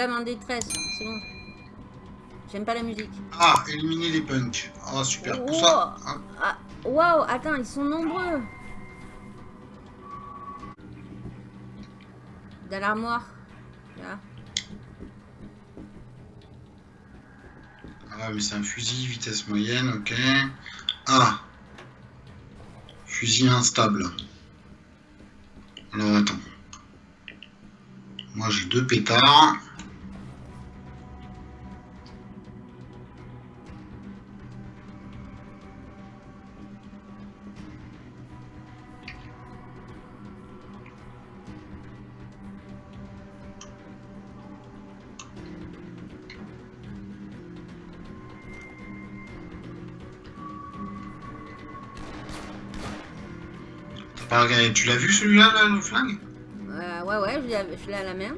dame en détresse, c'est bon. J'aime pas la musique. Ah, éliminer les punks. Oh, super. Ça, hein, Ah, waouh, attends, ils sont nombreux. Dans l'armoire. Là. Ah, mais c'est un fusil, vitesse moyenne, ok. Ah. Fusil instable. Alors, attends. Moi, j'ai deux pétards. Tu l'as vu celui-là, là, le flingue? Euh, ouais, ouais, je l'ai- je l'ai à la main.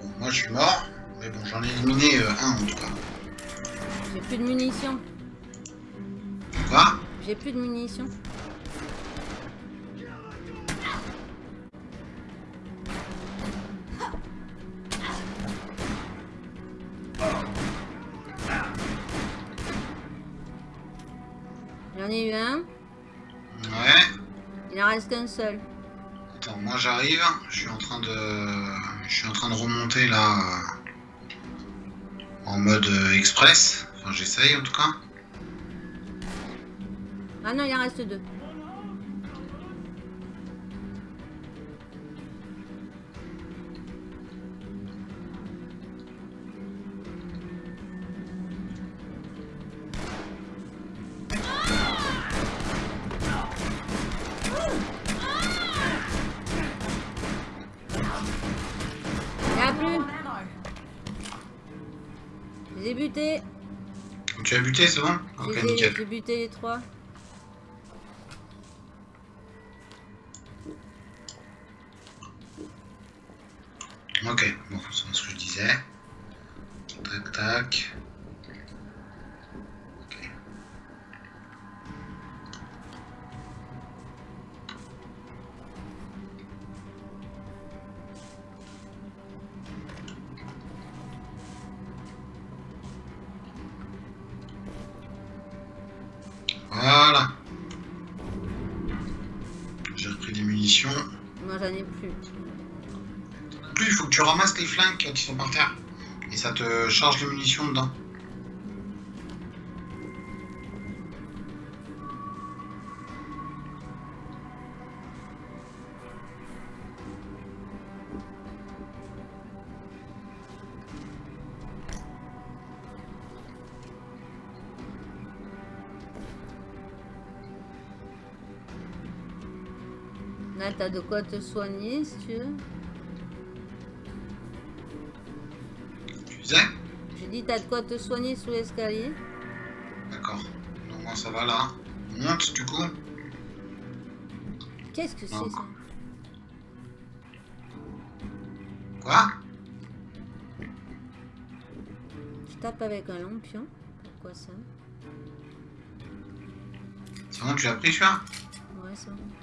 Bon, moi, je suis mort. Mais bon, j'en ai éliminé euh, un, en tout cas. J'ai plus de munitions. Quoi? J'ai plus de munitions. J'en ai eu un. Ouais. Il en reste qu'un seul. Attends, moi j'arrive, je suis en train de, je suis en train de remonter là euh, en mode euh, express. Enfin, j'essaye en tout cas. Ah non, il en reste deux. C'est bon Ok, nickel. J'ai buté les trois? Là, t'as de quoi te soigner, si tu veux. Tu J'ai dit, t'as de quoi te soigner sous l'escalier. D'accord. Donc moi ça va là. On monte du coup. Qu'est-ce que c'est, ça? Quoi? Je tape avec un lampion. Pourquoi ça? C'est bon, tu l'as pris celui-là? Ouais, ça. Bon,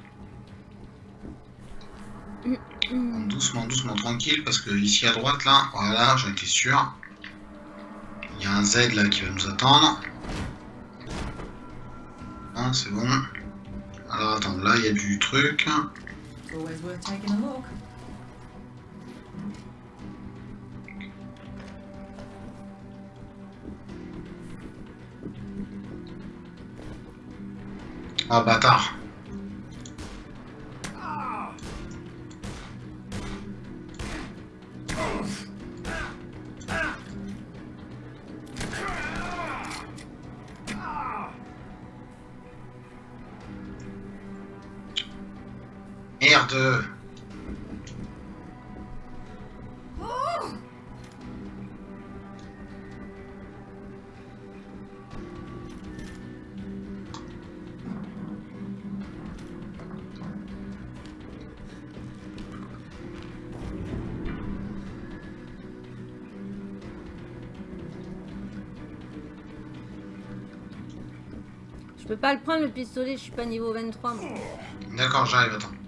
Doucement, doucement, tranquille, parce que ici à droite là, voilà, j'en étais sûr. Il y a un Z là qui va nous attendre. Non, c'est bon. Alors attends, là il y a du truc. It's always worth taking a look. Ah bâtard. Le pistolet, je suis pas niveau 23 moi. D'accord, j'arrive, attends.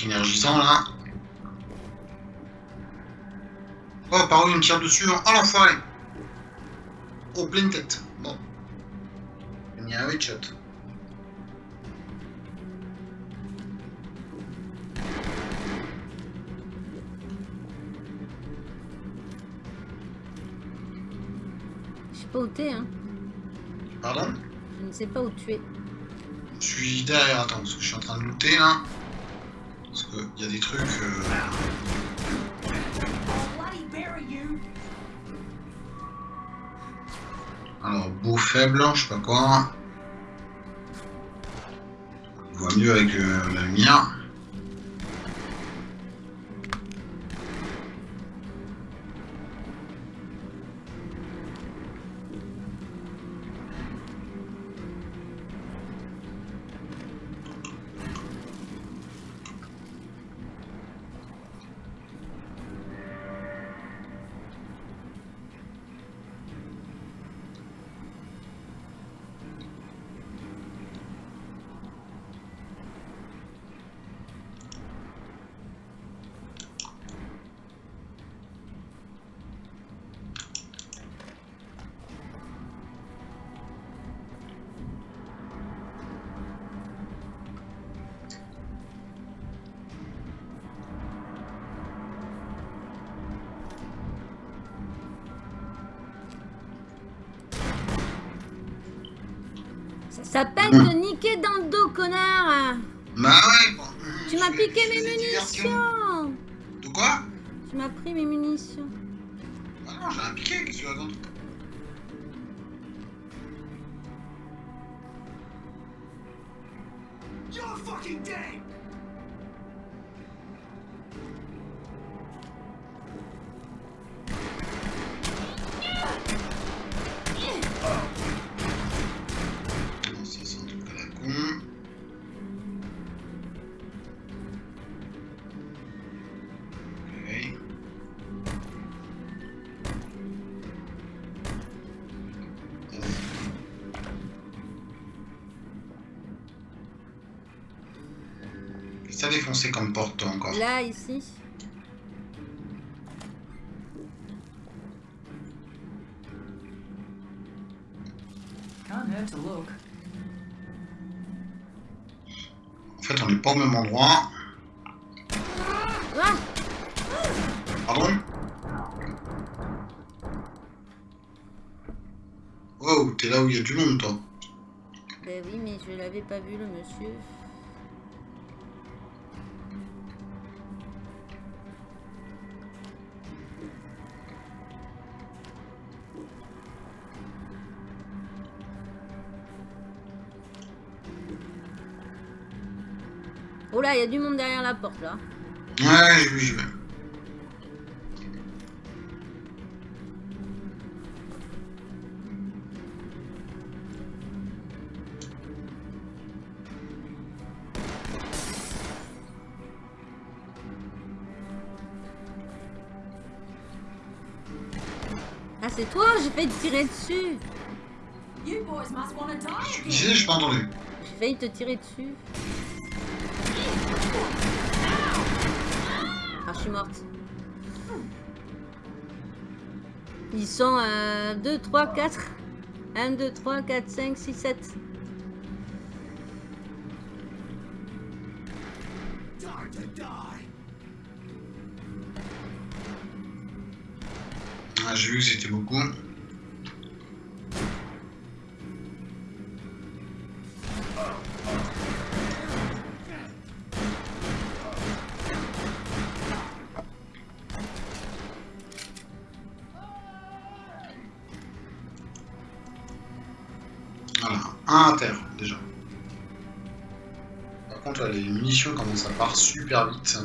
Plein énergisants là. Oh, par où il me tire dessus Oh l'enfoiré Oh, pleine tête. Bon. Il y a un headshot. Je sais pas où t'es, hein. Pardon? Je ne sais pas où tu es. Je suis derrière, attends, parce que je suis en train de looter là. Y a des trucs. euh! Alors, beau faible, je sais pas quoi. On voit mieux avec euh, la lumière. Ça s'appelle te niquer dans le dos, connard. Bah ouais, bon. Tu m'as piqué mes munitions. De quoi? Tu m'as pris mes munitions. Ah non, j'ai un piqué, qu'est-ce que tu racontes? Défoncé comme porte toi, encore Là, ici. Can't hurt to look. En fait, on n'est pas au même endroit. Ah Pardon? Oh, t'es là où il y a du monde, toi. Ben oui, mais je l'avais pas vu, le monsieur. Oh là, il y a du monde derrière la porte, là. Ouais, j'y vais. Ah, c'est toi J'ai failli te tirer dessus. You boys must want to die Je disais, j'ai pas entendu. J'ai failli te tirer dessus. Ah, je suis morte. Ils sont à 2, 3, 4. 1, 2, 3, 4, 5, 6, 7. Time to die! Ah, j'ai vu que c'était beaucoup. Ça part super vite,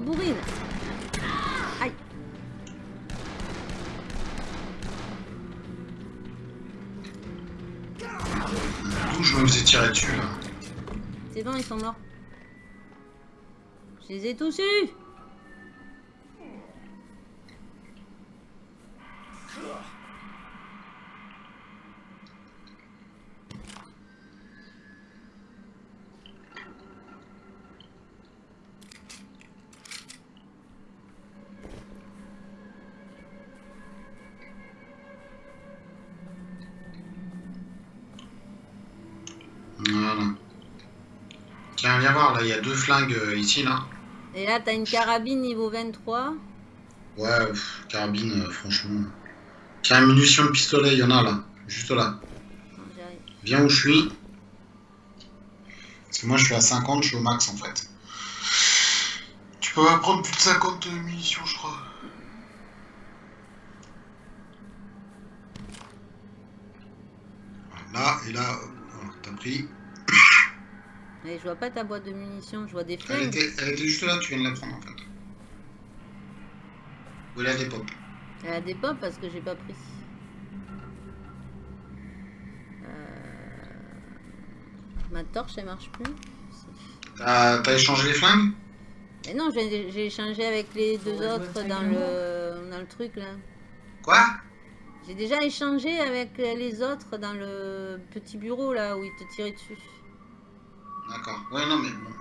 bourrine. Aïe. D'où je me faisais tirer dessus là? C'est bon, ils sont morts. Je les ai tous Tiens, viens voir, là, il y a deux flingues euh, ici, là. Et là, t'as une carabine niveau 23. Ouais, pff, carabine, euh, franchement. Tiens, munitions de pistolet, il y en a là. Juste là. Viens où je suis. Parce que moi, je suis à 50, je suis au max en fait. Tu peux pas prendre plus de 50 munitions, je crois. Là, et là, t'as pris. Mais je vois pas ta boîte de munitions, je vois des Elle était, elle était juste là, tu viens de la prendre en fait. Où elle a des pop. Elle a des pommes parce que j'ai pas pris. Euh, Ma torche, elle marche plus. T'as t'as échangé les flingues? Mais non, j'ai j'ai échangé avec les deux autres dans le, dans le truc là. Quoi? J'ai déjà échangé avec les autres dans le petit bureau là où ils te tiraient dessus. D'accord. Ouais, non, mais bon.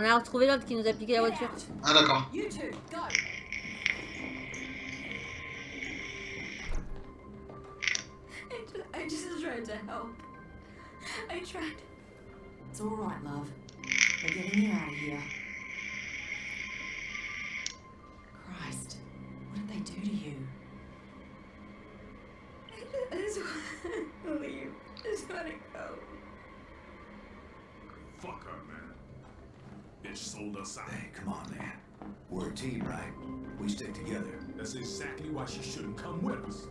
On a retrouvé l'autre qui nous a piqué la voiture. Ah, d'accord. You two, go. I just, I just tried to help. I tried. It's all right, love. That's exactly why she shouldn't come with us.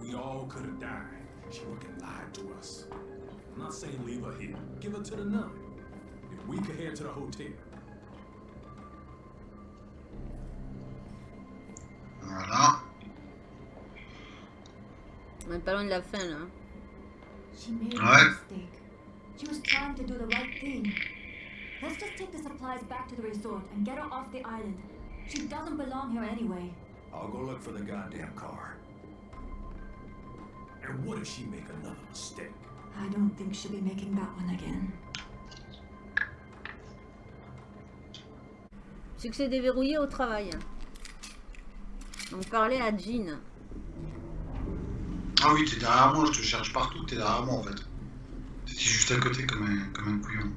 We all could have died. She fucking lied to us. I'm not saying leave her here. Give her to the nun. If we could head to the hotel. Voilà. On est pas loin la fin là. She made a mistake. She was trying to do the right thing. Let's just take the supplies back to the resort and get her off the island. She doesn't belong here anyway. I'll go look for the goddamn car. And what if she make another mistake? I don't think she'll be making that one again. Succès déverrouillé au travail. Donc parler à Jean. Ah oui, t'es derrière moi, je te cherche partout, t'es derrière moi en fait. T'étais juste à côté comme un, comme un couillon.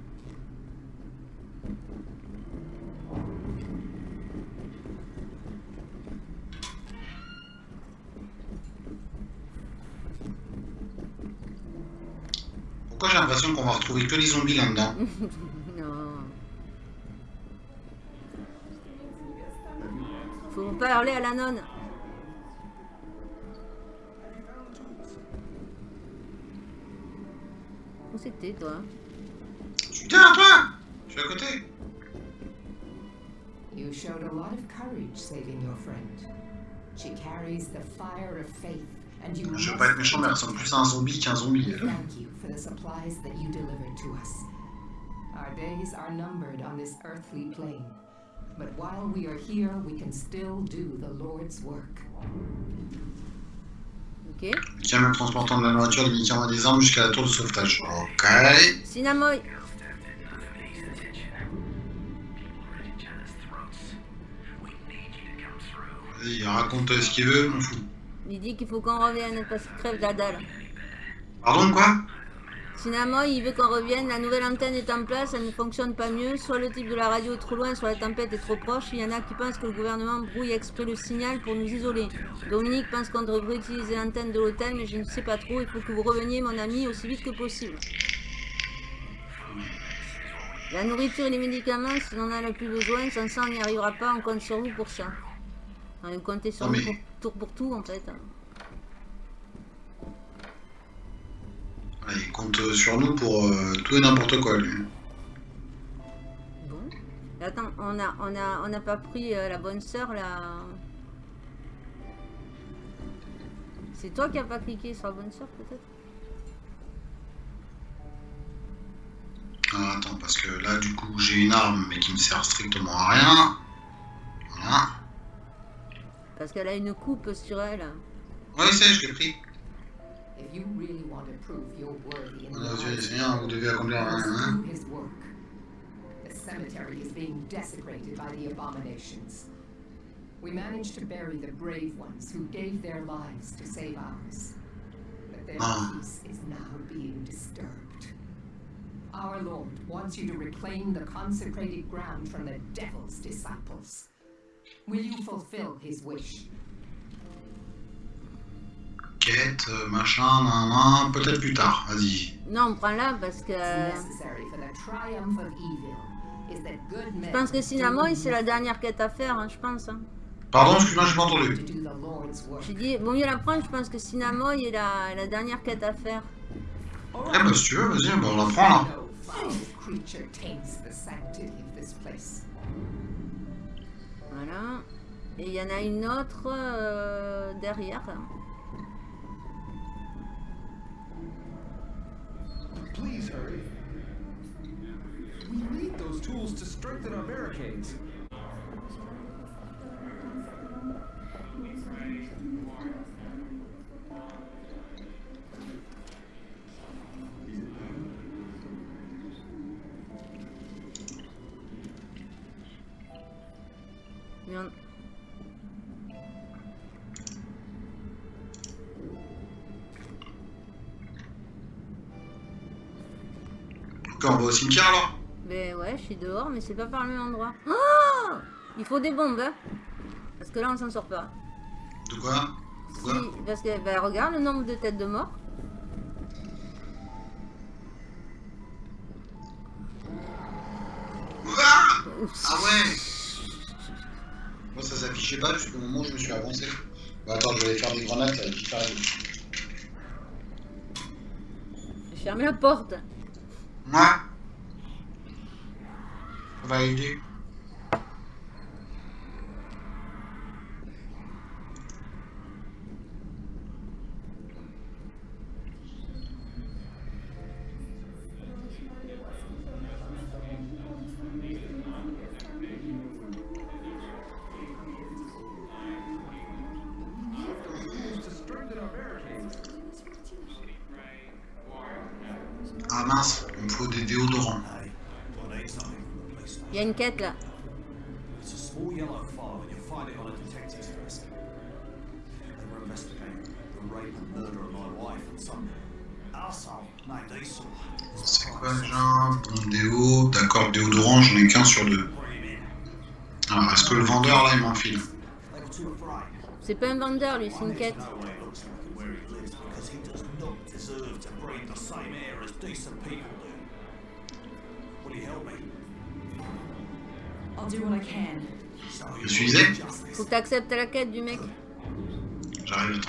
Pourquoi j'ai l'impression qu'on va retrouver que les zombies là-dedans non. Faut parler à la nonne. Où c'était toi Putain, toi Je suis à côté You showed a lot of courage saving your friend. She carries the fire of faith, Je veux pas être méchant, mais elle ressemble plus à un zombie qu'un zombie. elle. thank you for the supplies that you delivered to us. Our days are numbered on this earthly plane, but while we are here, we can still do the Lord's work. Ok. Camion transportant de la nourriture, des médicaments et des armes jusqu'à la tour de sauvetage. Ok. Cinnamon Vas-y, raconte ce qu'il veut, m'en fous. Il dit qu'il faut qu'on revienne parce qu'il crève la dalle. Pardon, quoi? Cinnamon, il veut qu'on revienne. La nouvelle antenne est en place, elle ne fonctionne pas mieux. Soit le type de la radio est trop loin, soit la tempête est trop proche. Il y en a qui pensent que le gouvernement brouille exprès le signal pour nous isoler. Dominique pense qu'on devrait utiliser l'antenne de l'hôtel, mais je ne sais pas trop. Il faut que vous reveniez, mon ami, aussi vite que possible. La nourriture et les médicaments, si on en a le plus besoin, sans ça on n'y arrivera pas, on compte sur vous pour ça. On va compter sur mais- pour, tour pour tout en fait. Ah, Il compte sur nous pour euh, tout et n'importe quoi, lui. Bon. Attends, on a, on a, on n'a pas pris euh, la bonne sœur là. C'est toi qui as pas cliqué sur la bonne sœur peut-être? Ah, attends, parce que là, du coup, j'ai une arme, mais qui me sert strictement à rien. Voilà. Parce qu'elle a une coupe sur elle. Ouais, c'est, je l'ai pris. If you really want to prove you're worthy in On the a vu, eyes c'est vous devez accomplir un. Hein do his work. The cemetery is being desecrated by the abominations. We managed to bury the brave ones who gave their lives to save ours. But their Ah. peace is now being disturbed. Our Lord wants you to reclaim the consecrated ground from the devil's disciples. Will you fulfill his wish? Quête, euh, machin, nan, nan, peut-être plus tard, vas-y. Non, on prend là parce que. It's necessary for the triumph of evil. Is that good men Je pense que Cinnamon, c'est la dernière quête à faire, hein, je pense. hein. Pardon, excuse-moi, pas to entendu. do the Lord's work. J'ai dit, vaut mieux la prendre, je pense que Cinnamon est la, la dernière quête à faire. Eh bah, si tu veux, vas-y, bah, on la prend là. Voilà. Et il y en a une autre euh, derrière. Please hurry. We need those tools to strengthen our barricades. On- Ok, on va au cimetière alors Ben ouais, je suis dehors, mais c'est pas par le même endroit. Oh Il faut des bombes, hein. Parce que là, on s'en sort pas. De quoi? Si, parce que, ben regarde le nombre de têtes de mort. Ah Ah ouais Moi ça s'affichait pas jusqu'au moment où je me suis avancé. Bah attends, je vais aller faire des grenades, ça va. J'ai fermé la porte. Ouais. Ça va aider. Ah mince, il me faut des déodorants. Il y a une quête là. C'est quoi déjà Bon déo, d'accord, déodorant, j'en ai qu'un sur deux. Alors, est-ce que le vendeur là il m'enfile. C'est pas un vendeur lui, c'est une quête. Decent people do? Will you help me? I'll do what I can. So Je suis. Faut que t'acceptes la quête du mec. J'arrive.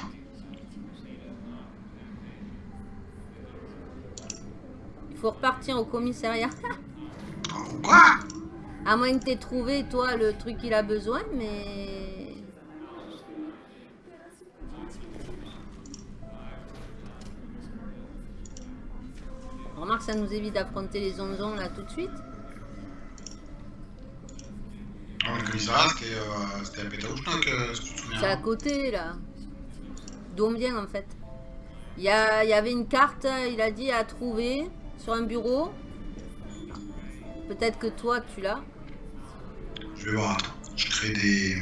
Il faut repartir au commissariat. Quoi? À moins que t'aies trouvé, toi, le truc qu'il a besoin, mais... Remarque, ça nous évite d'affronter les onzons là tout de suite. Ah, euh, c'était à souviens. C'est à côté là. D'où on vient en fait. Il y, a- il y avait une carte, il a dit à trouver sur un bureau. Peut-être que toi tu l'as. Je vais voir. Je crée des...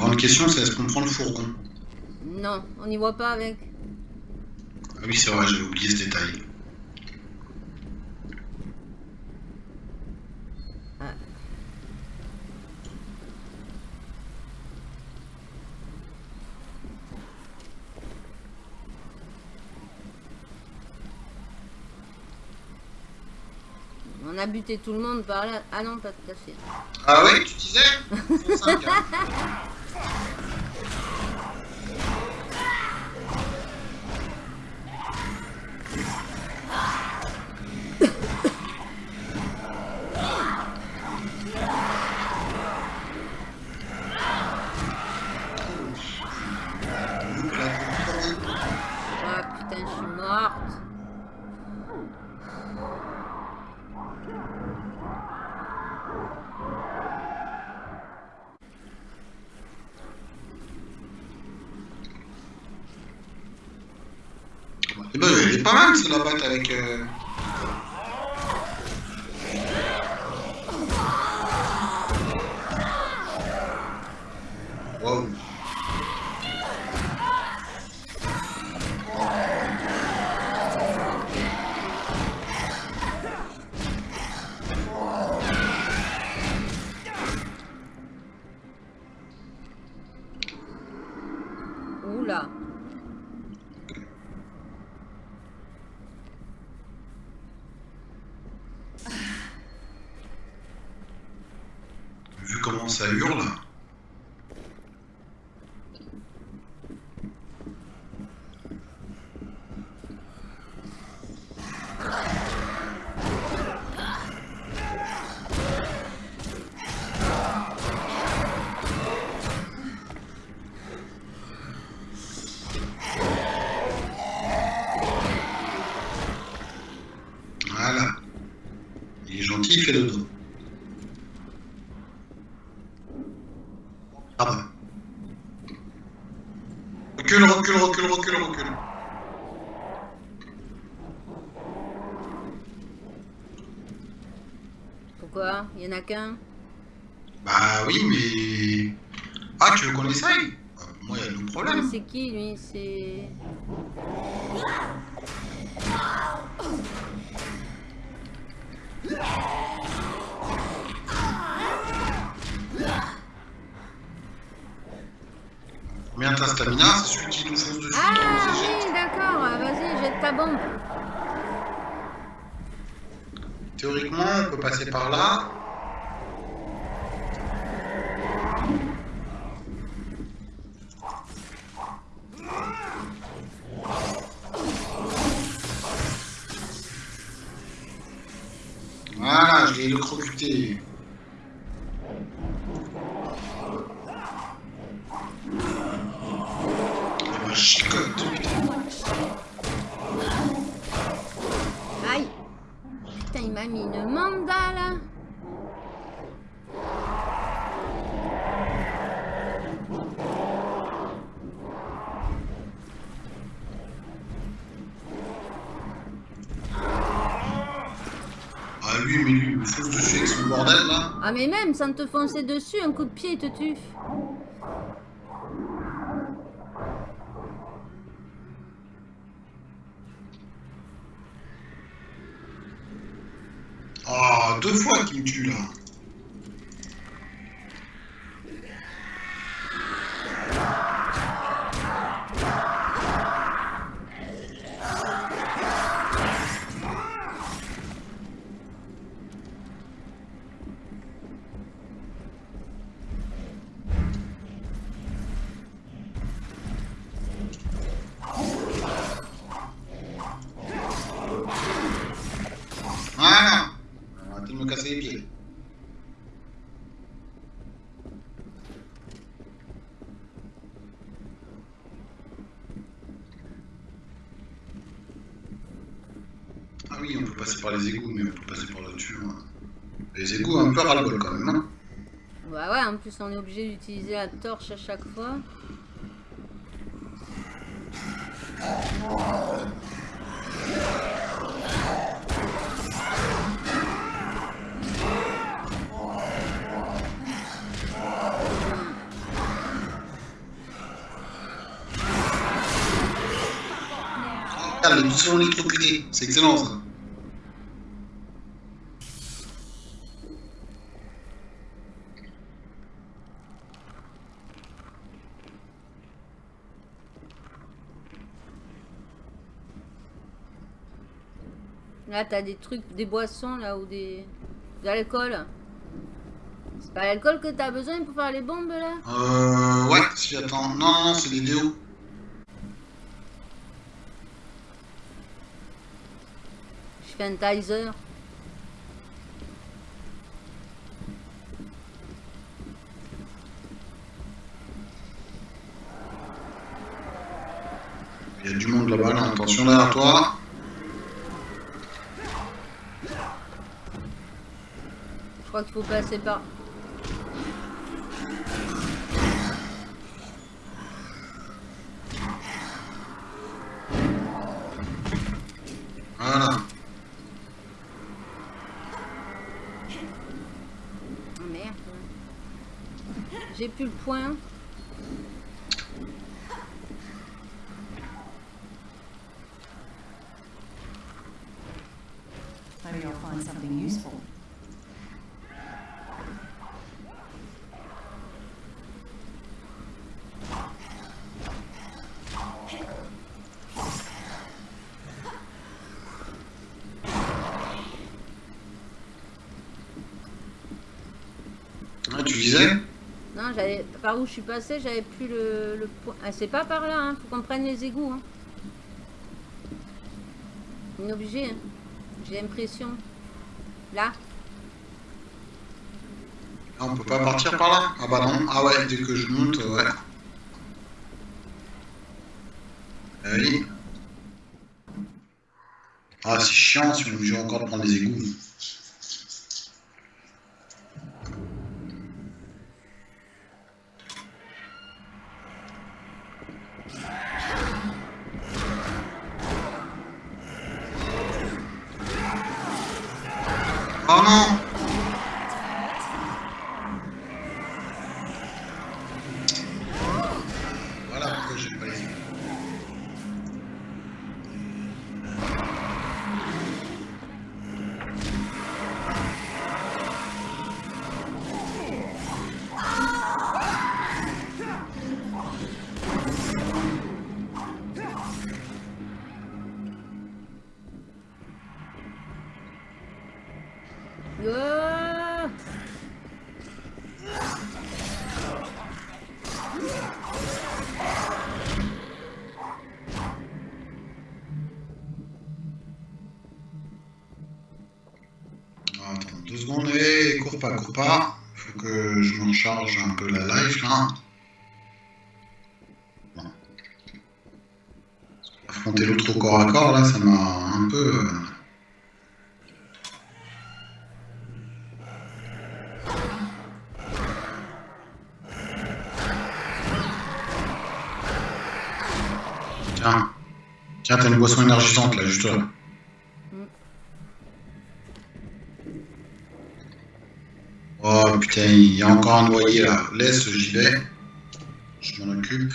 grande question, c'est est-ce qu'on prend le fourgon? Non, on n'y voit pas avec. Ah oui, c'est vrai, j'avais oublié ce détail. Ah. On a buté tout le monde par là. Ah non, pas tout à fait. Ah oui, tu disais? avec... euh, Il fait le dos. Ah bah. Recule, recule, recule, recule, recule. Pourquoi? Il y en a qu'un? Bah oui, mais... Ah, tu veux qu'on essaye? Bah, Moi, il y a le problème. C'est qui lui? C'est. Stamina C'est celui qui nous fonce dessus Ah oui, d'accord. Vas-y, jette ta bombe. Théoriquement, on peut passer par là. Sans te foncer dessus, un coup de pied, te tue. Ah, deux fois qu'il me tue là. oui, on peut passer par les égouts, mais on peut passer par là-dessus. hein. Les égouts, un peu ras-le-bol quand même. hein. Bah ouais, en plus on est obligé d'utiliser la torche à chaque fois. Regarde, le sont électrocuté. C'est excellent ça. Là t'as des trucs, des boissons là ou des... de l'alcool. C'est pas l'alcool que t'as besoin pour faire les bombes là? Euh, ouais, si, attends. Non, non, c'est des déos. Je fais un taser. Il y a du monde là-bas, là. Attention derrière toi. Crois qu'il faut passer par... Voilà. Ah, merde. J'ai plus le point. Maybe I'll find something useful. Ouais, tu disais Non, j'avais par où je suis passé, j'avais plus le, le point. Ah, c'est pas par là, hein. faut qu'on prenne les égouts. Hein. On hein. j'ai l'impression. Là, Ah, On peut pas partir par là? Ah bah non. Ah ouais, dès que je monte, ouais. Ah oui. Ah, c'est chiant si on est obligé encore de prendre les égouts. Cours pas. Faut que je me recharge un peu la life là. Affronter l'autre au corps à corps là, ça m'a un peu. euh, Tiens, tiens, t'as une boisson énergisante là, juste là. Il y a encore un noyé là. Laisse, j'y vais. Je m'en occupe.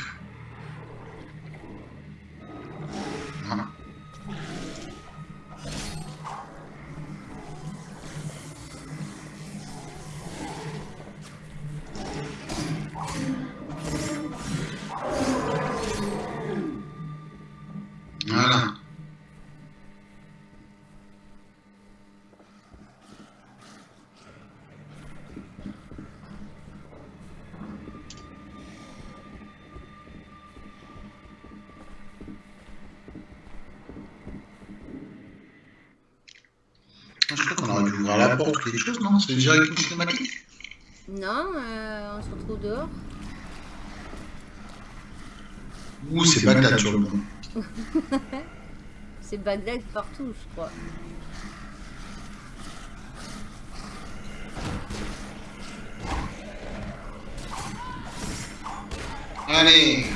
Je crois qu'on aurait dû ouvrir la porte ou quelque chose, non C'est direct une cinématique Non, euh, on se retrouve dehors. Ouh, c'est Bagdad sur le bon. C'est Bagdad partout, je crois. Allez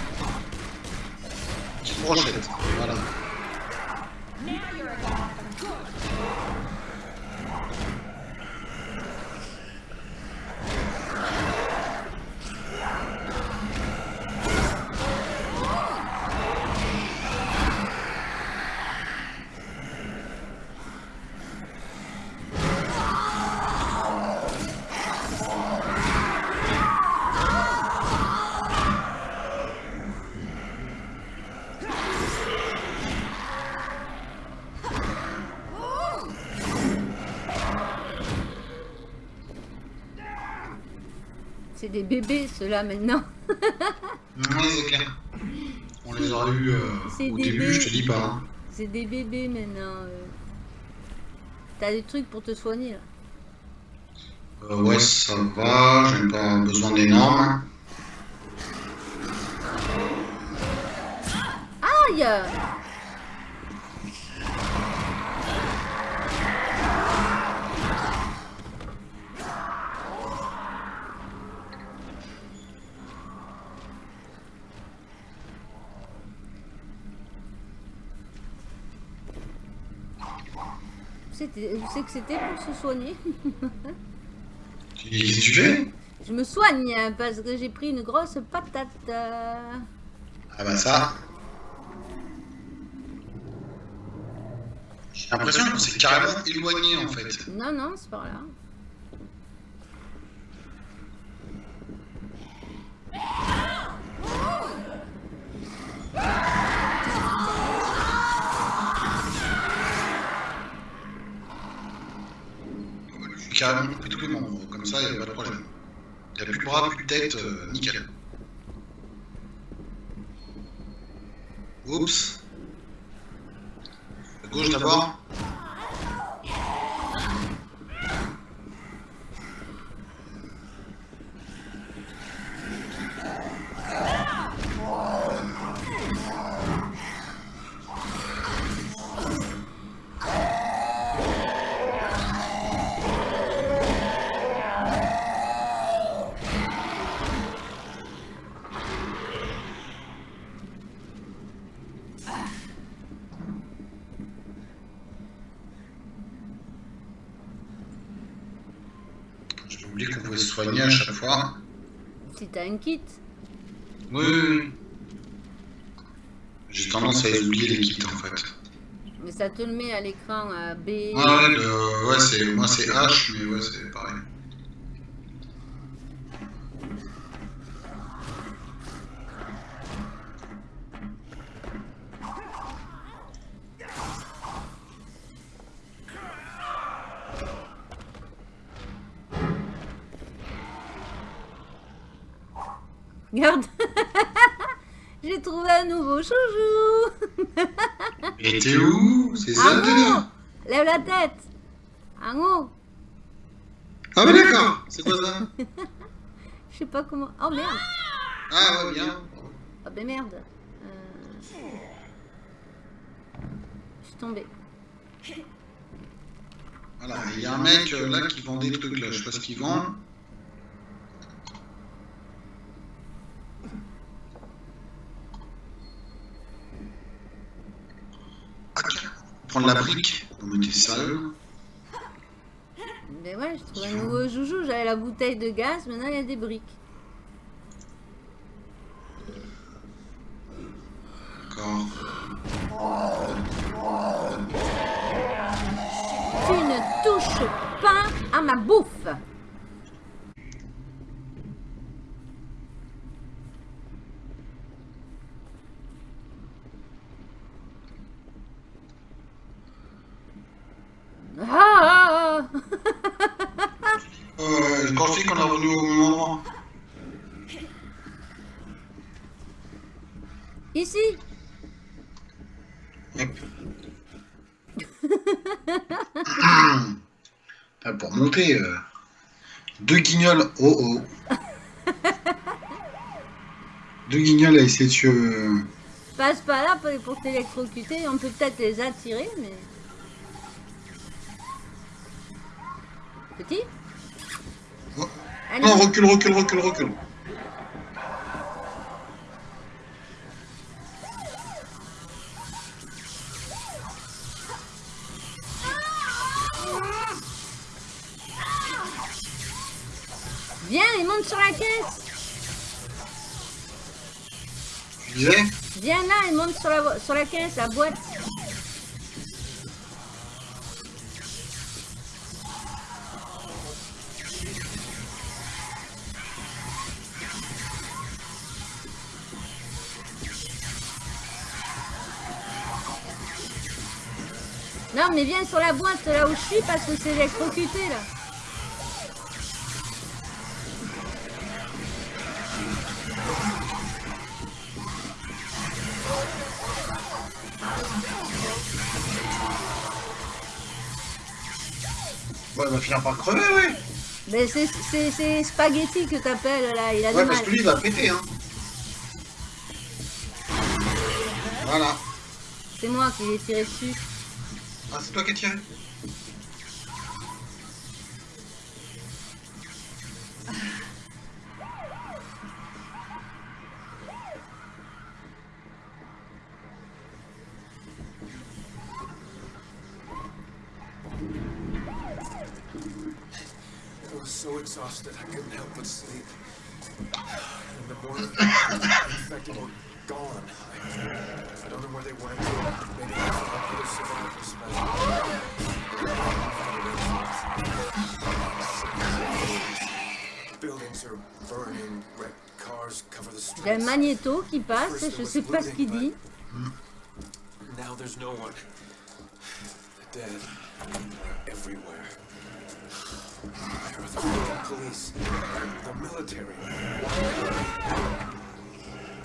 Petite brochette, voilà. C'est des bébés, ceux-là, maintenant. Ouais, c'est clair. On les aurait eu euh, au début, je te dis pas. hein. C'est des bébés, maintenant. euh. T'as des trucs pour te soigner, là? Euh, ouais, ça va, j'ai pas besoin d'énormes. Aïe C'était- Où c'est que c'était pour se soigner Tu dis, qu'est-ce que tu fais? Je me soigne hein, parce que j'ai pris une grosse patate. Ah bah ça. J'ai l'impression qu'on s'est carrément éloigné en fait. Non, non, c'est par là. Tête, soigner à chaque fois. Si t'as un kit. Oui. J'ai tendance à oublier les kits en fait. Mais ça te le met à l'écran à B. Ouais, ouais, le- ouais, c'est, moi c'est H, mais ouais, c'est Regarde. J'ai trouvé un nouveau chouchou. Et t'es où? C'est ça le délire Lève la tête. En haut Ah mais d'accord. C'est quoi ça? Je sais pas comment... Oh merde. Ah ouais, bien. Oh ben merde. Euh, Je suis tombée. Voilà, il y a un mec euh, là qui vend des trucs là, je sais pas ce qu'il vend. Prendre la brique. Non mais t'es sérieux Ben ouais, je trouve un nouveau joujou. J'avais la bouteille de gaz, maintenant il y a des briques. D'accord. Tu ne touches pas à ma bouffe Ah Euh, quand je dis qu'on est revenu au même endroit. Ici Hop. Ah, pour monter, euh, deux guignols. Oh oh. deux guignols à essayer de se, passent pas là pour, pour t'électrocuter. On peut peut-être les attirer, mais... Petit? Oh. Allez, Non, recule, recule, recule, recule. Sur la, caisse, la boîte. Non, mais viens sur la boîte là où je suis parce que c'est électrocuté là. Va finir par crever, ouais. Mais c'est- Spaghetti que t'appelles là, il a Ouais, parce mal. que lui, il va péter, hein. Voilà. C'est moi qui l'ai tiré dessus. Ah, c'est toi qui as tiré Il y a magnéto qui passe, je sais pas ce qu'il dit. Now there's no one. The dead are everywhere. Where are the police? The military?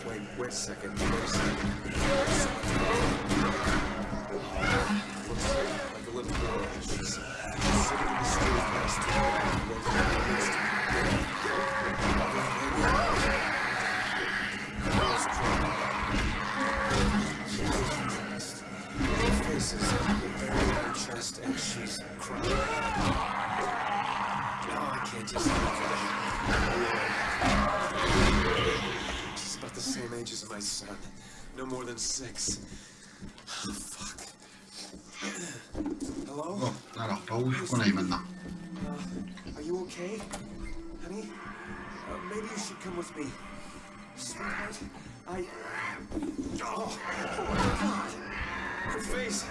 Wait, wait a second. Wait a second. Looks like a little girl. She's sitting in the street next to her. Girl's She's about the same age as my son. No more than six. Fuck. Hello? Bon, alors, par où il faut qu'on aille maintenant Uh, are you okay? Honey? Uh, maybe you should come with me. Sweetheart, I... Oh, oh my god! Her face!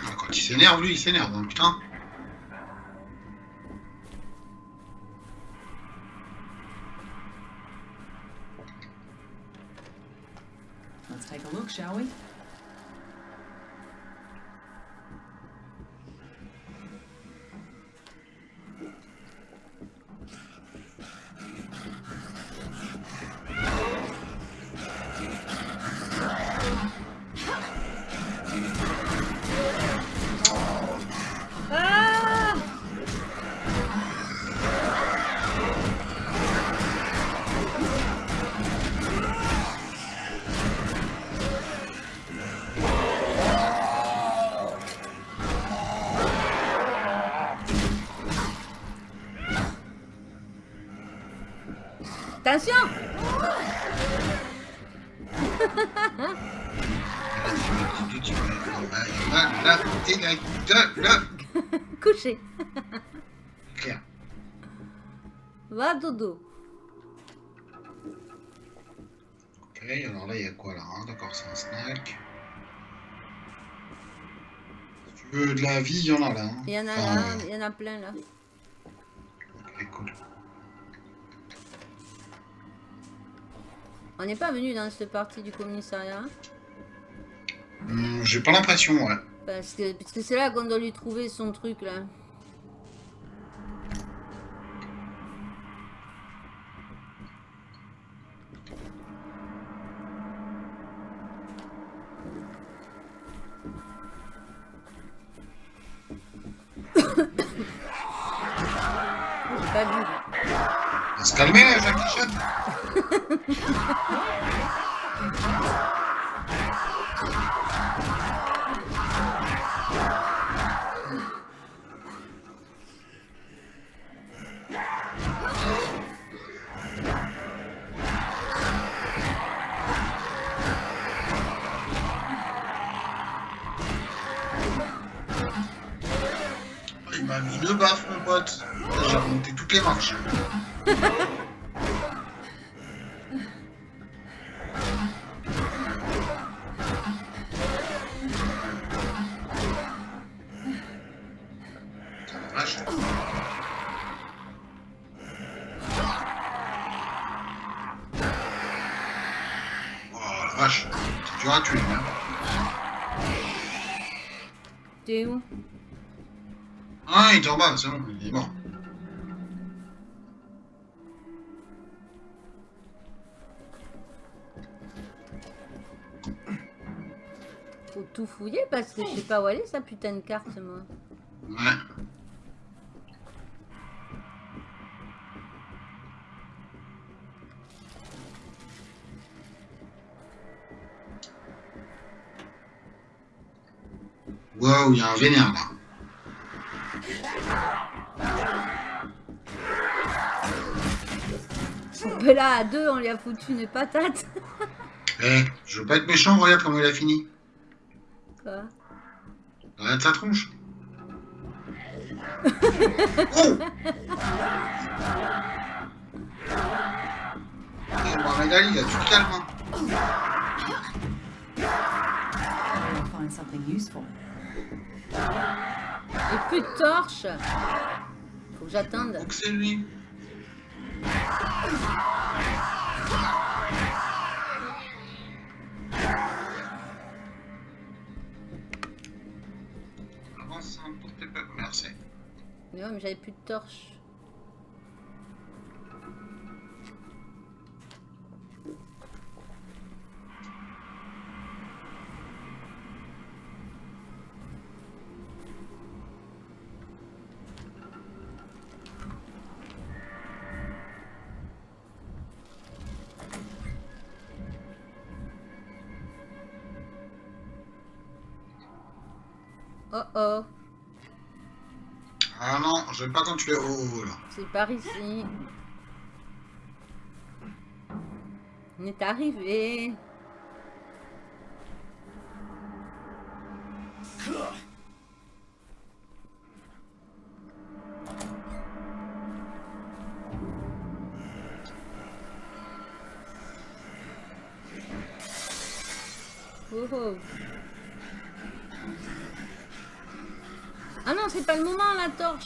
Ah, Quand il s'énerve, lui, il s'énerve, hein, putain. Let's take a look, shall we? Attention Là, là, là, là, là. Couché. Va dodo. Ok, alors là, il y a quoi là hein D'accord, c'est un snack. Si tu veux de la vie, il y en a là. hein. Il y en a Enfin, là, euh, il y en a plein là. On n'est pas venu dans cette partie du commissariat. hein, Hum, J'ai pas l'impression, ouais. Parce que parce que c'est là qu'on doit lui trouver son truc là. J'ai remonté toutes les marches. T'es où? Ah, il est en bas, c'est bon, tout fouiller parce que je sais pas où aller sa putain de carte, moi. Ouais. Waouh, il y a un vénère là. Mais là, à deux, on lui a foutu une patate. Eh, je veux pas être méchant, regarde comment il a fini. Quoi Regarde sa tronche. oh Eh, Mohamed Ali, là, tu te calmes. hein. Plus de torche. Faut que j'attende. C'est lui. Mais ouais, mais j'avais plus de torche. Oh oh, Ah non, je vais pas quand tu es haut là. c'est par ici. On est arrivé.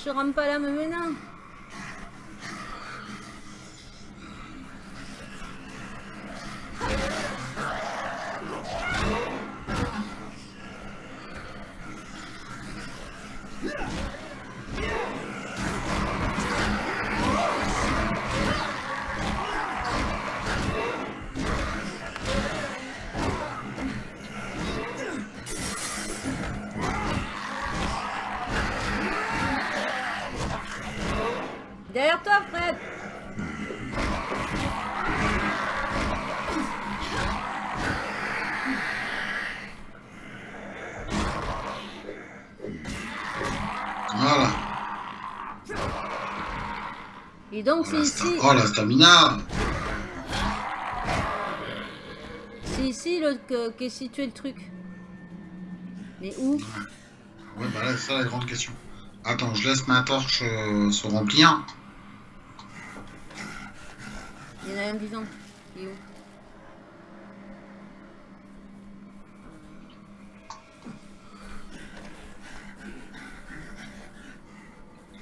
Je rame pas là me Et donc c'est ici, oh, la stamina. c'est ici le, que, qu'est situé le truc. Mais où? Ouais, bah là, c'est ça la grande question. Attends, je laisse ma torche euh, se remplir. Il y en a un vivant. Il est où?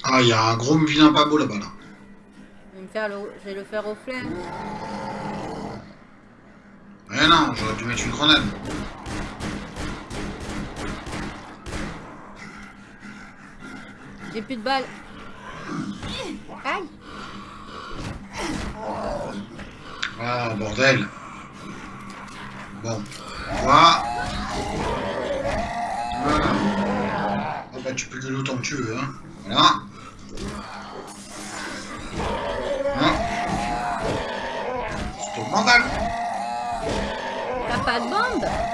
Ah, il y a un gros vilain pas beau là-bas là. Je vais, me faire le, je vais le faire au flair. Eh non, j'aurais dû mettre une grenade. J'ai plus de balles. Aïe Ah, bordel. Bon. Voilà. Voilà. Ah bah tu peux gueuler autant que tu veux, hein. Voilà. Mandaram. Capaz bomba.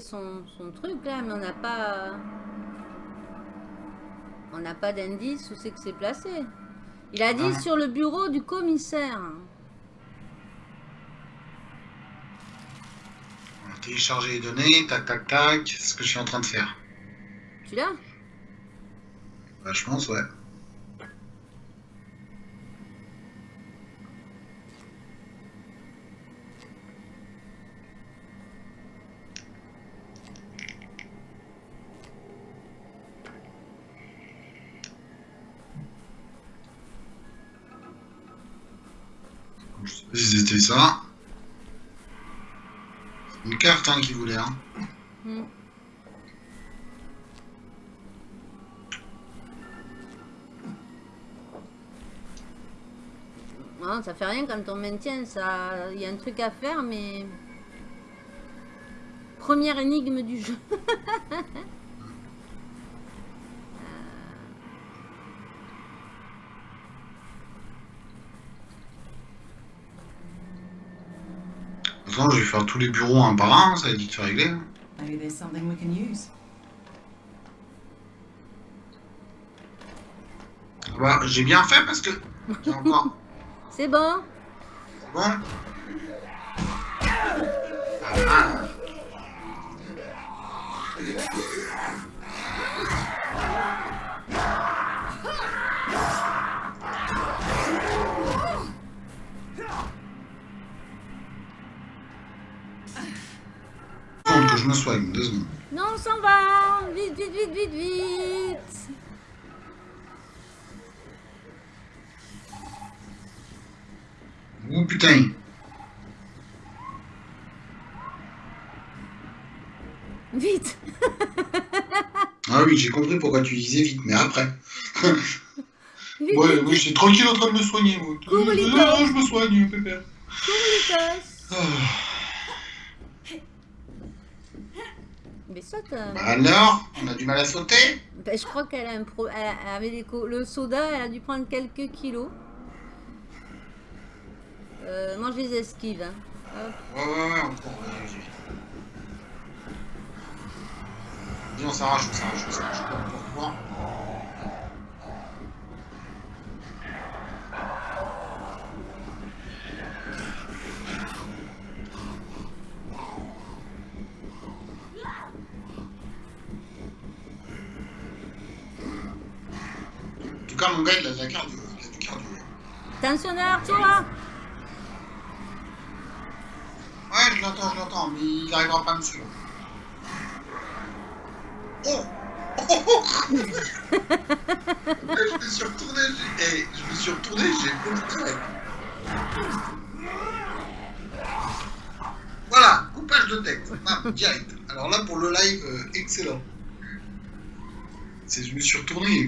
Son, son truc là, mais on n'a pas. On n'a pas d'indice où c'est que c'est placé. Il a dit Ouais. sur le bureau du commissaire. On télécharger les données, tac tac tac, c'est ce que je suis en train de faire? Tu l'as? Bah, je pense, ouais. Ça. Une carte hein, qui voulait. Hein. Hmm. Non, ça fait rien quand on maintient, ça. Il y a un truc à faire, mais. Première énigme du jeu. façon, je vais faire tous les bureaux un par un, ça va être vite régler. hein. Maybe there's something we can use. Bah, j'ai bien fait parce que. J'ai encore. C'est bon Bon. Ah. Je me soigne, deux secondes. Non, on s'en va Vite, vite, vite, vite, vite Oh putain. Vite Ah oui, j'ai compris pourquoi tu disais vite, mais après. Vite, Ouais, vite, oui, j'étais tranquille en train de me soigner, moi. Cours, Lito. non, je me soigne, pépère. Lucas Ça, t'as- Bah alors, on a du mal à sauter Ben, je crois qu'elle a un pro... a- le soda, elle a dû prendre quelques kilos. Euh, moi, je les esquive. Hein. Hop. Ouais, ouais, ouais, on court. on s'arrache, on s'arrache, on s'arrache. Mon gars, il a de la cardio. Il a du cardio. Attention derrière toi Ouais, je l'entends, je l'entends, mais il n'arrivera pas à me suivre. Oh Oh, oh, oh. Je me suis retourné, j'ai... eh, je me suis retourné, j'ai. Voilà, coupage de texte, bam, direct. Alors là, pour le live, euh, excellent. C'est, je me suis retourné et...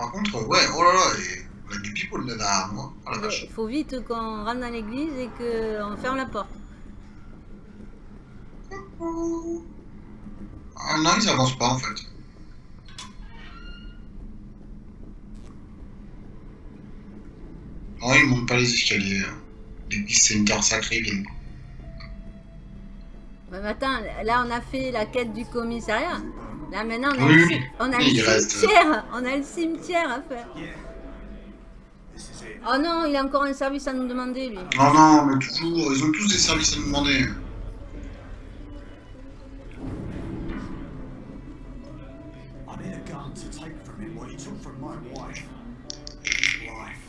Par contre, ouais, oh là là, et on a du people là moi. Oh la vache. Il faut vite qu'on rentre dans l'église et qu'on ferme la porte. Ah non, ils avancent pas en fait. Non, ils montent pas les escaliers. L'église, c'est une terre sacrée. Ouais, mais attends, là on a fait la quête du commissariat. Là maintenant on a, Oui, le, on a le reste- cimetière. On a le cimetière à faire. Oh non, il a encore un service à nous demander, lui. Non, non, mais toujours, ils ont tous des services à nous demander. I need a gun to take from him what he took from my wife. His life.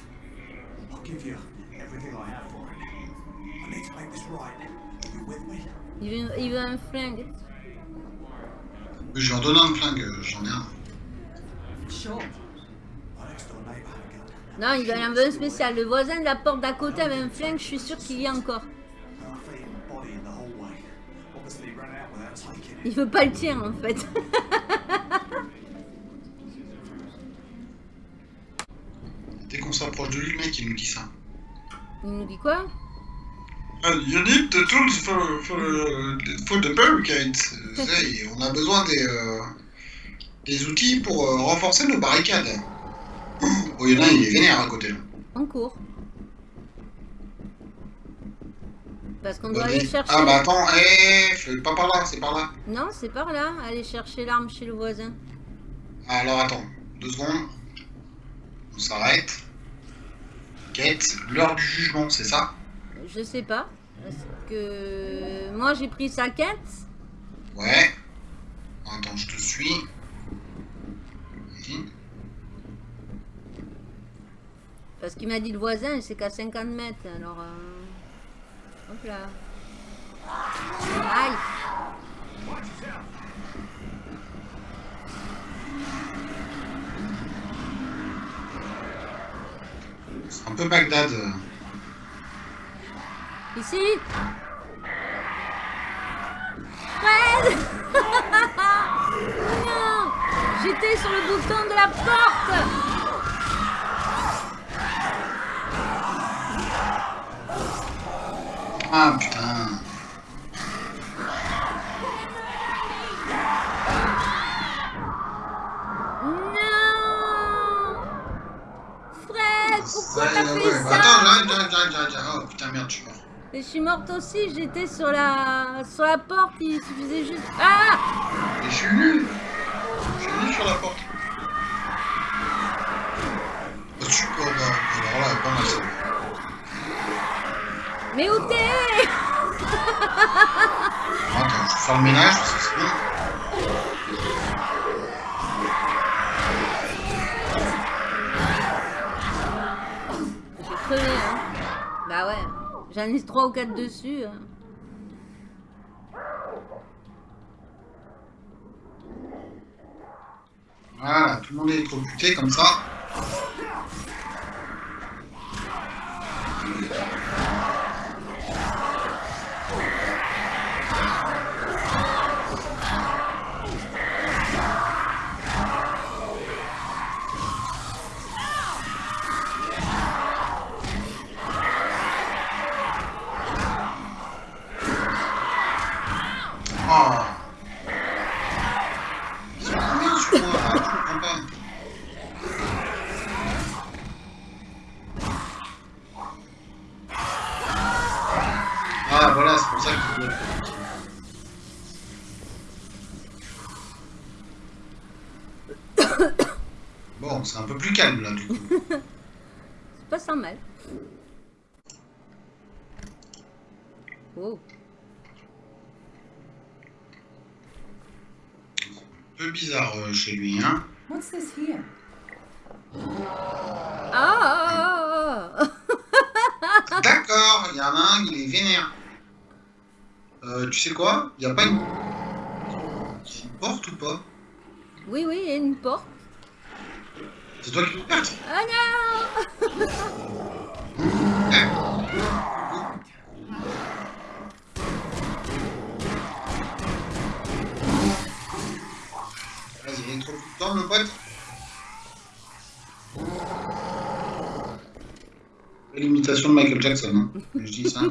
I'll give you everything I have for him. I need to make this right. Are you with me? Il veut, il veut un flingue. Je en donner un flingue, j'en ai un. Non, il en veut un spécial. Le voisin de la porte d'à côté avait un flingue, je suis sûr qu'il y a encore. Il veut pas le tien, en fait. Dès qu'on s'approche de lui, le mec, il nous dit ça. Il nous dit quoi? You need the tools for, for, for the barricades. Euh, on a besoin des, euh, des outils pour euh, renforcer nos barricades. Oh, il y en a il est vénère à côté là. En cours. Parce qu'on doit Vas-y. aller chercher... Ah bah attends, eh, fais pas par là, c'est par là. Non, c'est par là. Aller chercher l'arme chez le voisin. Alors attends, deux secondes. On s'arrête. Quête, l'heure du jugement, c'est ça? Je sais pas. Parce que... Moi, j'ai pris sa quête. Ouais. Attends, je te suis. Parce qu'il m'a dit le voisin, c'est qu'à 50 mètres. Alors... euh, Hop là. Aïe C'est un peu Bagdad. Ici Fred Non J'étais sur le bouton de la porte Ah putain. Non Fred, pourquoi t'as fait ça Attends, j'arrive, j'arrive, j'arrive, j'arrive. Oh putain, merde, je suis mort. Et je suis morte aussi, j'étais sur la sur la porte, il suffisait juste... Ah Et je suis nul. Je suis nul sur la porte. Oh, super, bah, alors là, pas mal ça. Mais où t'es? Attends, je vais faire le ménage parce que c'est. J'en ai trois ou quatre dessus. hein. Voilà, tout le monde est électrocuté comme ça. Chez lui, hein. What's this here? Ah D'accord, il y en a un, il est vénère. Euh, tu sais quoi? Il n'y a pas une... une porte ou pas? Oui, oui, il y a une porte. C'est toi qui le perds Ah non L'imitation de Michael Jackson, hein. je dis ça.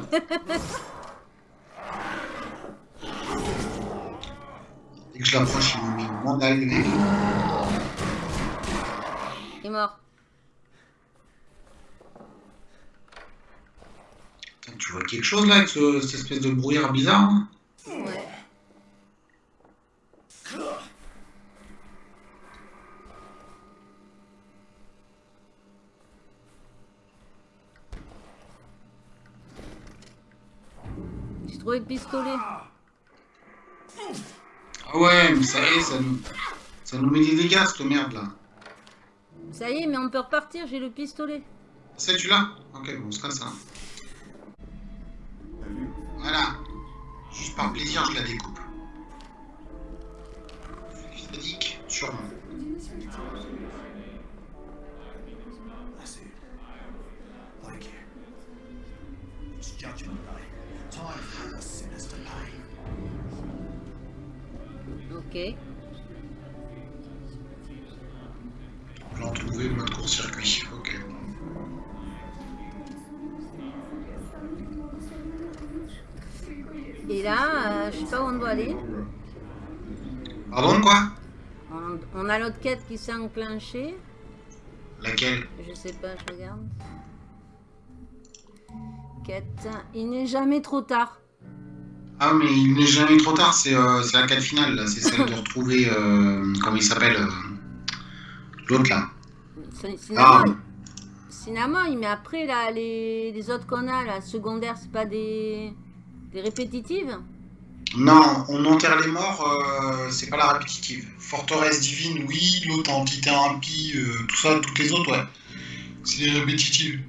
Dès que je l'approche, il me met une mandale, le mec. Il est mort. Putain, Tu vois quelque chose là avec ce- cette espèce de brouillard bizarre hein Ouais. Le pistolet. Ah ouais, mais ça y est, ça nous, ça nous met des dégâts, cette merde là. Ça y est, mais on peut repartir, j'ai le pistolet. Ça, tu l'as Ok, bon, c'est comme ça. Voilà. Juste par plaisir, je la découpe. Quête qui s'est enclenchée. Laquelle? Je sais pas, je regarde. Quête. Il n'est jamais trop tard. Ah, mais il n'est jamais trop tard, c'est euh, la quête finale. C'est celle de retrouver. Euh, comment il s'appelle euh, L'autre, là. Ah. Cinnamon. Cinnamon, mais après, là, les, les autres qu'on a, là, secondaires, c'est pas des, des répétitives? Non, on enterre les morts, euh, c'est pas la répétitive. Forteresse divine, oui. L'autre entité impie, euh, tout ça, toutes les autres, ouais. C'est les répétitives.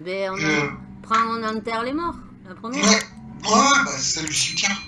Ben, on, Euh. prend, on enterre les morts. La première. Ouais, ouais, bah, c'est celle du cimetière.